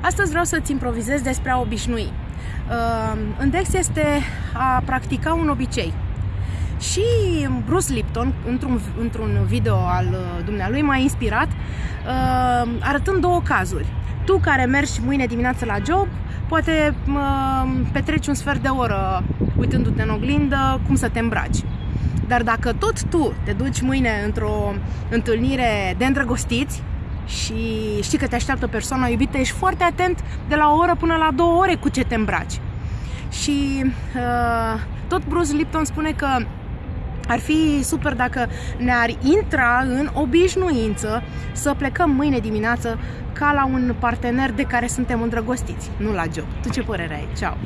Astăzi vreau să-ți improvizez despre a obișnui. Uh, Index este a practica un obicei. Și Bruce Lipton, într-un, într-un video al uh, dumnealui, m-a inspirat uh, arătând două cazuri. Tu care mergi mâine dimineață la job, poate petreci un sfert de oră uitându-te în oglindă cum să te îmbraci. Dar dacă tot tu te duci mâine într-o întâlnire de îndrăgostiți, și știi că te așteaptă persoana iubită, ești foarte atent de la o oră până la două ore cu ce te îmbraci. Și uh, tot Bruce Lipton spune că ar fi super dacă ne-ar intra în obișnuință să plecăm mâine dimineață ca la un partener de care suntem îndrăgostiți, nu la job. Tu ce părere ai? Ceau!